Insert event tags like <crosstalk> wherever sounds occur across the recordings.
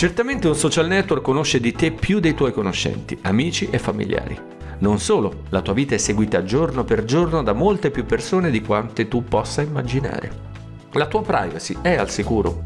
Certamente un social network conosce di te più dei tuoi conoscenti, amici e familiari. Non solo, la tua vita è seguita giorno per giorno da molte più persone di quante tu possa immaginare. La tua privacy è al sicuro.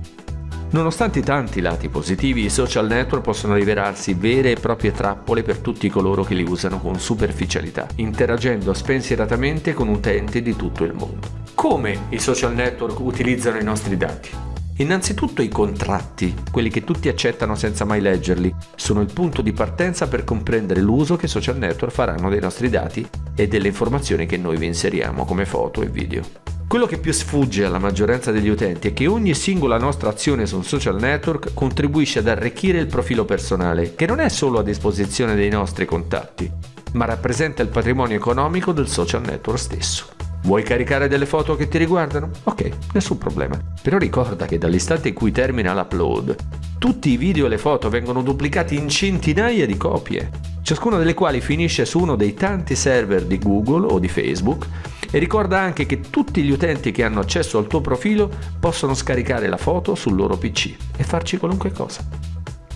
Nonostante tanti lati positivi, i social network possono rivelarsi vere e proprie trappole per tutti coloro che li usano con superficialità, interagendo spensieratamente con utenti di tutto il mondo. Come i social network utilizzano i nostri dati? Innanzitutto i contratti, quelli che tutti accettano senza mai leggerli, sono il punto di partenza per comprendere l'uso che i social network faranno dei nostri dati e delle informazioni che noi vi inseriamo come foto e video. Quello che più sfugge alla maggioranza degli utenti è che ogni singola nostra azione su un social network contribuisce ad arricchire il profilo personale, che non è solo a disposizione dei nostri contatti, ma rappresenta il patrimonio economico del social network stesso. Vuoi caricare delle foto che ti riguardano? Ok, nessun problema. Però ricorda che dall'istante in cui termina l'upload, tutti i video e le foto vengono duplicati in centinaia di copie, ciascuna delle quali finisce su uno dei tanti server di Google o di Facebook e ricorda anche che tutti gli utenti che hanno accesso al tuo profilo possono scaricare la foto sul loro PC e farci qualunque cosa.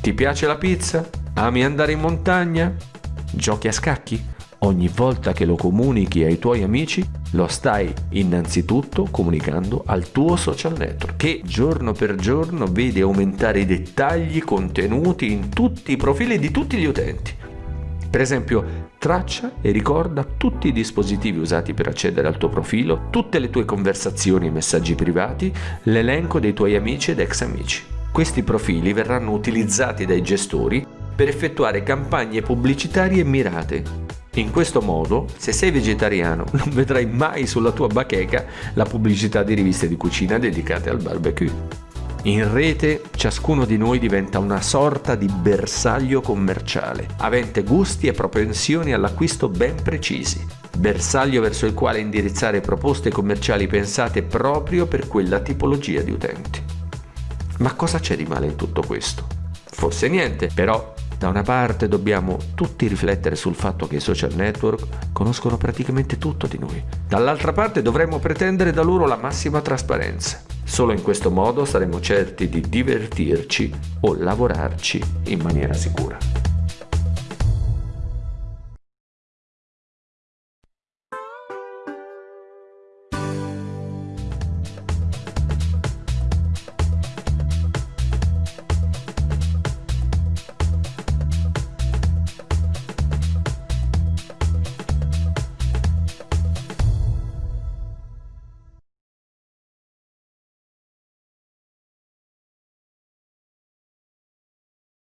Ti piace la pizza? Ami andare in montagna? Giochi a scacchi? Ogni volta che lo comunichi ai tuoi amici, lo stai innanzitutto comunicando al tuo social network, che giorno per giorno vede aumentare i dettagli contenuti in tutti i profili di tutti gli utenti. Per esempio, traccia e ricorda tutti i dispositivi usati per accedere al tuo profilo, tutte le tue conversazioni e messaggi privati, l'elenco dei tuoi amici ed ex amici. Questi profili verranno utilizzati dai gestori per effettuare campagne pubblicitarie mirate in questo modo, se sei vegetariano, <laughs> non vedrai mai sulla tua bacheca la pubblicità di riviste di cucina dedicate al barbecue. In rete ciascuno di noi diventa una sorta di bersaglio commerciale, avente gusti e propensioni all'acquisto ben precisi, bersaglio verso il quale indirizzare proposte commerciali pensate proprio per quella tipologia di utenti. Ma cosa c'è di male in tutto questo? Forse niente, però da una parte dobbiamo tutti riflettere sul fatto che i social network conoscono praticamente tutto di noi. Dall'altra parte dovremmo pretendere da loro la massima trasparenza. Solo in questo modo saremo certi di divertirci o lavorarci in maniera sicura.